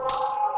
you.